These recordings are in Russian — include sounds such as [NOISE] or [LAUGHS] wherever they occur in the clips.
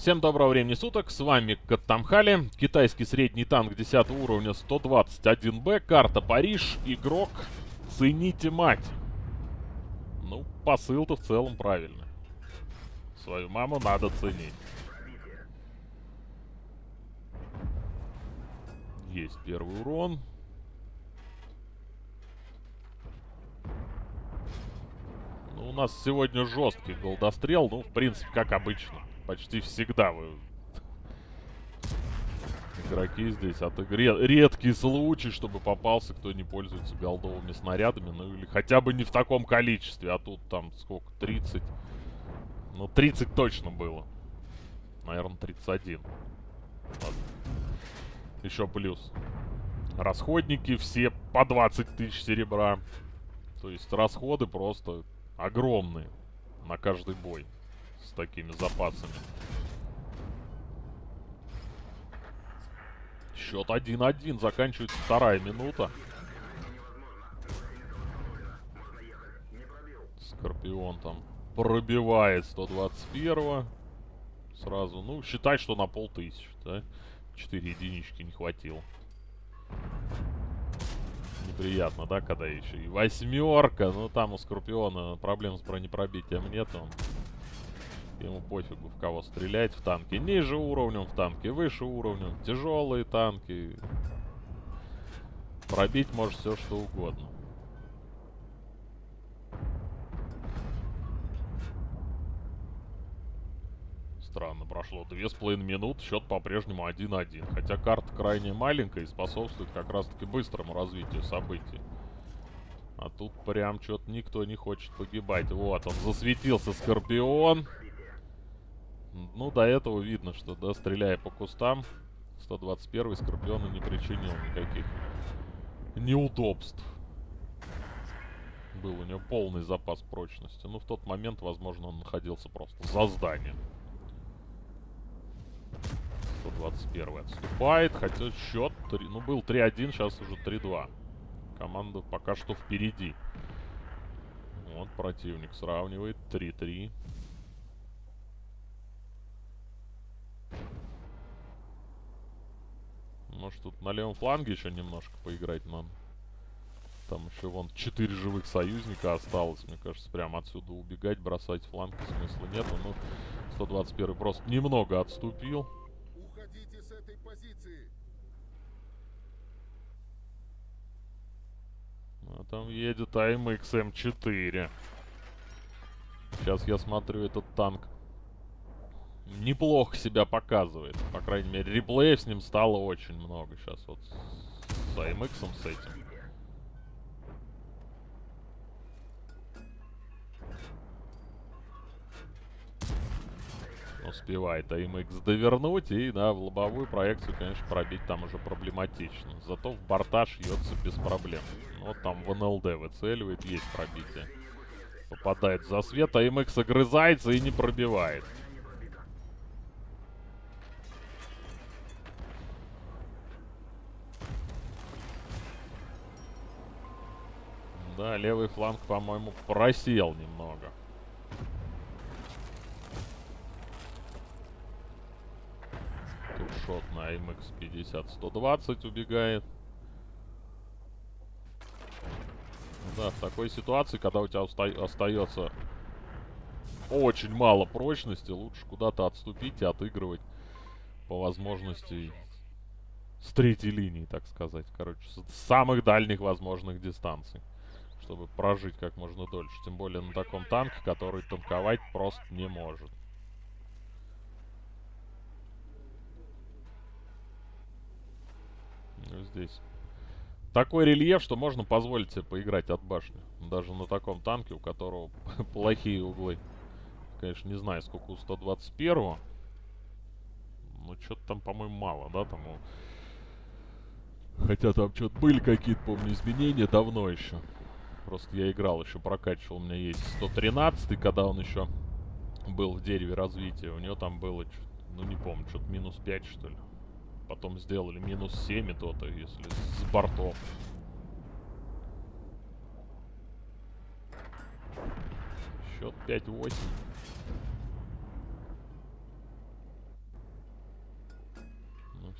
Всем доброго времени суток, с вами Каттамхали, китайский средний танк 10 уровня 121Б, карта Париж, игрок «Цените мать». Ну, посыл-то в целом правильный. Свою маму надо ценить. Есть первый урон. Ну, у нас сегодня жесткий голдострел, ну, в принципе, как обычно почти всегда вы... Игроки здесь от игры. Редкий случай, чтобы попался, кто не пользуется голдовыми снарядами. Ну или хотя бы не в таком количестве. А тут там сколько? 30? Ну 30 точно было. Наверное 31. Ладно. Еще плюс. Расходники все по 20 тысяч серебра. То есть расходы просто огромные на каждый бой с такими запасами. Счет 1-1. Заканчивается вторая минута. Скорпион там пробивает 121 Сразу, ну, считай, что на полтысячи, да? 4 единички не хватило. Неприятно, да, когда еще и восьмерка. Ну, там у Скорпиона проблем с бронепробитием нет. Он Ему пофигу, в кого стрелять в танке. Ниже уровнем в танке, выше уровнем. Тяжелые танки. Пробить может все что угодно. Странно, прошло две с половиной минут, счет по-прежнему 1-1. Хотя карта крайне маленькая и способствует как раз-таки быстрому развитию событий. А тут прям что-то никто не хочет погибать. Вот, он засветился, Скорпион. Ну, до этого видно, что, да, стреляя по кустам, 121-й Скорпиону не причинил никаких неудобств. Был у него полный запас прочности. Ну, в тот момент, возможно, он находился просто за зданием. 121 отступает, хотя счет, 3, ну, был 3-1, сейчас уже 3-2. Команда пока что впереди. Вот противник сравнивает 3-3. Может тут на левом фланге еще немножко поиграть нам. Там еще вон 4 живых союзника осталось. Мне кажется, прямо отсюда убегать, бросать фланг смысла нет. Ну, 121 просто немного отступил. Уходите с этой позиции. А там едет АМХ М4. Сейчас я смотрю этот танк неплохо себя показывает. По крайней мере, реплеев с ним стало очень много сейчас вот с AMX с этим. Успевает AMX довернуть и, да, в лобовую проекцию, конечно, пробить там уже проблематично. Зато в борта шьется без проблем. Вот там в НЛД выцеливает, есть пробитие. Попадает в засвет, AMX огрызается и не пробивает. Да, левый фланг, по-моему, просел немного. Тут шот на MX-50 120 убегает. Да, в такой ситуации, когда у тебя остается очень мало прочности, лучше куда-то отступить и отыгрывать по возможности с третьей линии, так сказать. Короче, с самых дальних возможных дистанций чтобы прожить как можно дольше. Тем более на таком танке, который танковать просто не может. Ну, здесь такой рельеф, что можно позволить себе поиграть от башни. Даже на таком танке, у которого [LAUGHS] плохие углы. Конечно, не знаю, сколько у 121 -го. Ну, что-то там, по-моему, мало, да, там Хотя там что-то были какие-то, помню, изменения давно еще. Просто я играл еще, прокачивал. У меня есть 113 когда он еще был в дереве развития. У него там было, ну не помню, что-то минус 5 что ли. Потом сделали минус 7 и то-то, если с бортов. Счет 5-8.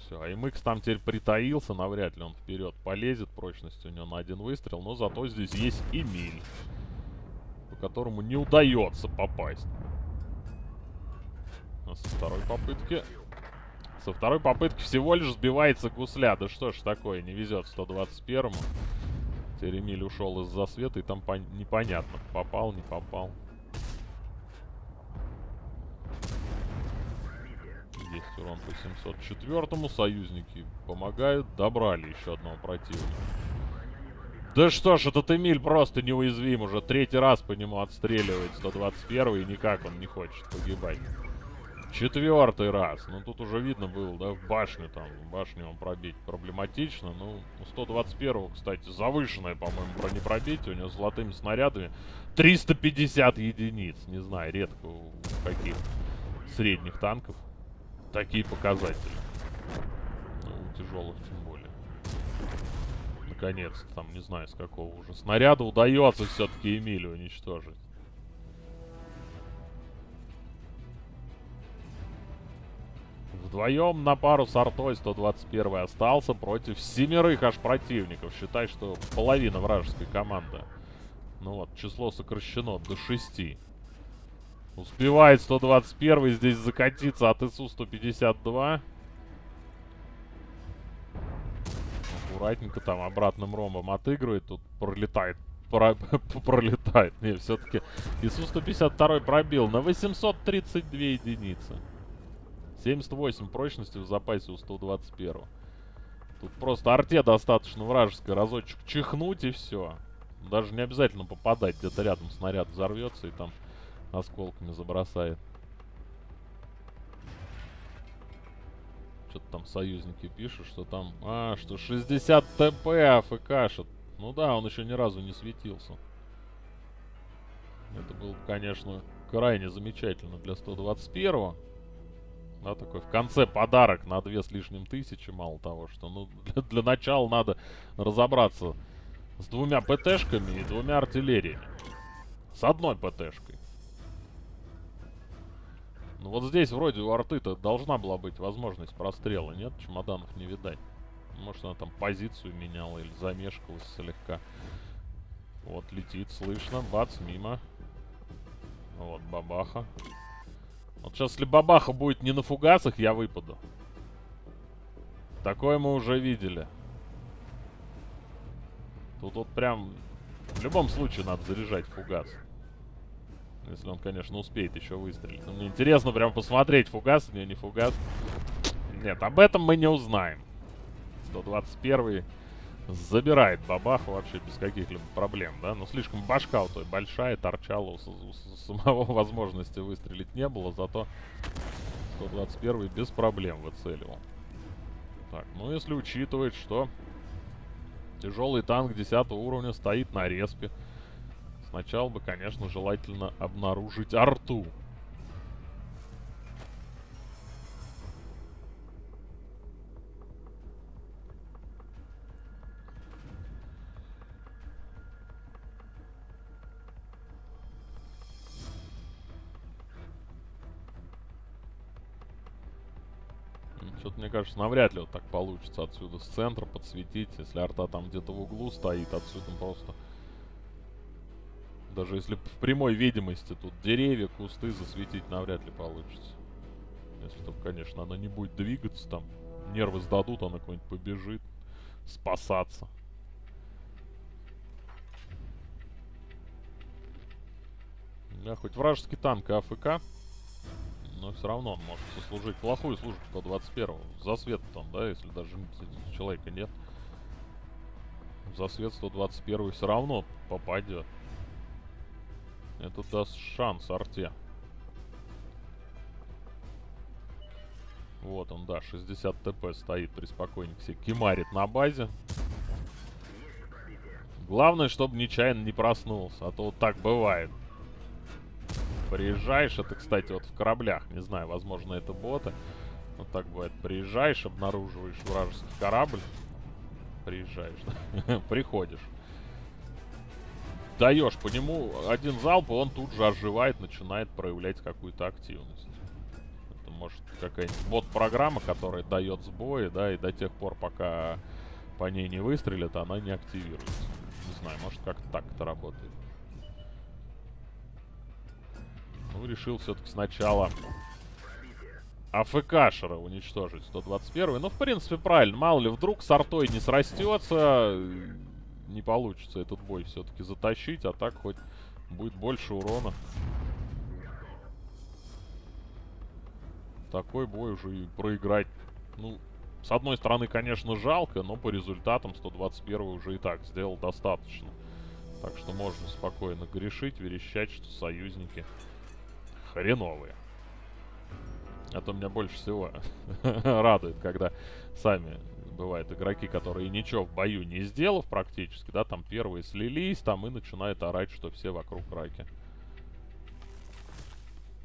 Все, а MX там теперь притаился, навряд ли он вперед полезет. Прочность у него на один выстрел, но зато здесь есть Эмиль, по которому не удается попасть. А со второй попытки... Со второй попытки всего лишь сбивается гусля. Да что ж такое, не везет 121-му. Теперь Эмиль ушел из засвета, и там непонятно, попал, не попал. Есть урон по 704-му. Союзники помогают. Добрали еще одного противника. Да что ж, этот Эмиль просто неуязвим. Уже третий раз по нему отстреливает 121 и никак он не хочет погибать. Четвертый раз. Ну, тут уже видно было, да, в башню там. Башню он пробить проблематично. Ну, у 121-го, кстати, завышенное, по-моему, бронепробитие. У него золотыми снарядами 350 единиц. Не знаю, редко у каких средних танков такие показатели. Ну, у тяжелых тем более. Наконец-то, там, не знаю, с какого уже снаряда удается все-таки Эмилию уничтожить. Вдвоем на пару с артой 121 остался против семерых аж противников. Считай, что половина вражеской команды. Ну вот, число сокращено до 6. Успевает 121 здесь закатиться от ИСУ-152. Аккуратненько там обратным ромбом отыгрывает. Тут пролетает. Про [LAUGHS] пролетает. Не, все-таки ИСУ-152 пробил на 832 единицы. 78 прочности в запасе у 121. Тут просто арте достаточно вражеской разочек чихнуть и все. Даже не обязательно попадать. Где-то рядом снаряд взорвется и там осколками забросает. Что-то там союзники пишут, что там... А, что 60 ТП АФКшит. Ну да, он еще ни разу не светился. Это было, конечно, крайне замечательно для 121-го. Да, такой в конце подарок на две с лишним тысячи, мало того, что, ну, для, для начала надо разобраться с двумя ПТшками и двумя артиллериями. С одной ПТшкой. Ну вот здесь вроде у арты-то должна была быть возможность прострела, нет? Чемоданов не видать. Может она там позицию меняла или замешкалась слегка. Вот, летит, слышно, бац, мимо. Вот, бабаха. Вот сейчас, если бабаха будет не на фугасах, я выпаду. Такое мы уже видели. Тут вот прям... В любом случае надо заряжать фугас. Если он, конечно, успеет еще выстрелить. Но мне интересно прям посмотреть, фугас не, не фугас. Нет, об этом мы не узнаем. 121 забирает бабаху вообще без каких-либо проблем, да? Но слишком башка у той большая, торчала, у, у, у самого [LAUGHS] возможности выстрелить не было, зато 121 без проблем выцеливал. Так, ну если учитывать, что тяжелый танк 10 уровня стоит на респе, Сначала бы, конечно, желательно обнаружить арту. Что-то, мне кажется, навряд ли вот так получится отсюда с центра подсветить. Если арта там где-то в углу стоит, отсюда просто даже если в прямой видимости тут деревья, кусты засветить навряд ли получится. Если там, конечно, она не будет двигаться, там нервы сдадут, она куда-нибудь побежит спасаться. Да, хоть вражеский танк и АФК, но все равно он может сослужить плохую службу 121-го. Засвет там, да, если даже человека нет. Засвет 121 все равно попадет. Это даст шанс арте. Вот он, да, 60 ТП стоит приспокойненько себе. Кимарит на базе. Главное, чтобы нечаянно не проснулся, а то вот так бывает. Приезжаешь, это, кстати, вот в кораблях, не знаю, возможно, это боты. Вот так бывает. Приезжаешь, обнаруживаешь вражеский корабль. Приезжаешь, [LAUGHS] приходишь даешь по нему один залп, и он тут же оживает, начинает проявлять какую-то активность. Это может, какая-нибудь бот-программа, которая дает сбои, да, и до тех пор, пока по ней не выстрелят, она не активируется. Не знаю, может, как так это работает. Ну, решил все-таки сначала АФКшера уничтожить 121 Ну, в принципе, правильно. Мало ли, вдруг с артой не срастется, не получится этот бой все-таки затащить, а так хоть будет больше урона. Такой бой уже и проиграть. Ну, с одной стороны, конечно, жалко, но по результатам 121 уже и так сделал достаточно. Так что можно спокойно грешить, верещать, что союзники хреновые. Это меня больше всего [LAUGHS] радует, когда сами бывают игроки, которые ничего в бою не сделав практически, да, там первые слились, там и начинают орать, что все вокруг раки.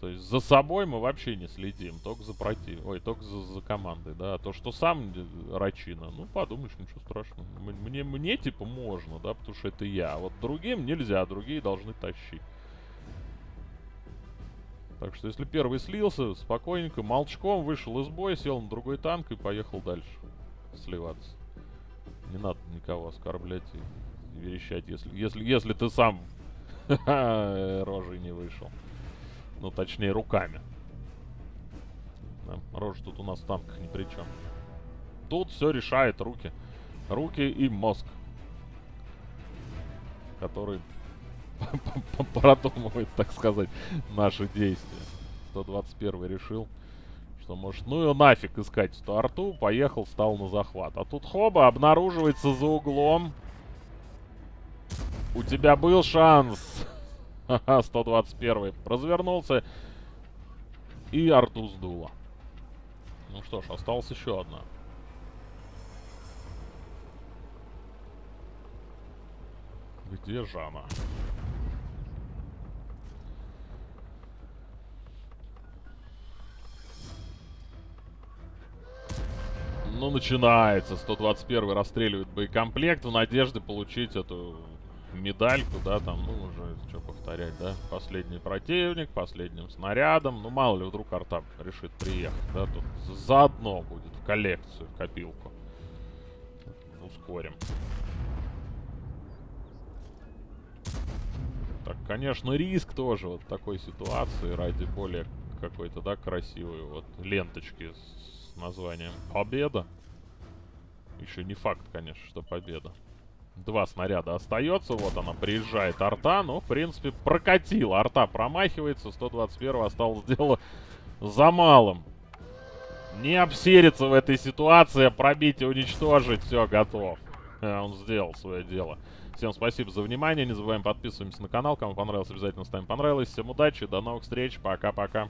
То есть за собой мы вообще не следим, только за против... Ой, только за, за командой, да. А то, что сам рачина, ну, подумаешь, ничего страшного. Мне, мне, типа, можно, да, потому что это я. А вот другим нельзя, другие должны тащить. Так что, если первый слился, спокойненько, молчком вышел из боя, сел на другой танк и поехал дальше сливаться. Не надо никого оскорблять и, верещать, если, если, если ты сам [LAUGHS] рожей не вышел. Ну, точнее, руками. Да, рожа тут у нас в танках ни при чем. Тут все решает руки. Руки и мозг. Который [LAUGHS] продумывает, так сказать, наши действия. 121 решил, что может, ну и нафиг искать эту арту, поехал, стал на захват. А тут хоба обнаруживается за углом. У тебя был шанс. Ха-ха, 121 развернулся и арту сдуло. Ну что ж, осталась еще одна. Где Жана? Ну, начинается. 121 расстреливает боекомплект в надежде получить эту медальку, да, там, ну, уже, что повторять, да. Последний противник, последним снарядом. Ну, мало ли, вдруг Артап решит приехать, да, тут заодно будет в коллекцию, в копилку. Ускорим. Так, конечно, риск тоже вот такой ситуации ради более какой-то, да, красивой вот ленточки с названием «Победа». Еще не факт, конечно, что победа. Два снаряда остается. Вот она приезжает арта. Ну, в принципе, прокатила. Арта промахивается. 121 осталось дело за малым. Не обсериться в этой ситуации, а пробить и уничтожить. Все, готов. Э, он сделал свое дело. Всем спасибо за внимание. Не забываем подписываемся на канал. Кому понравилось, обязательно ставим понравилось. Всем удачи. До новых встреч. Пока-пока.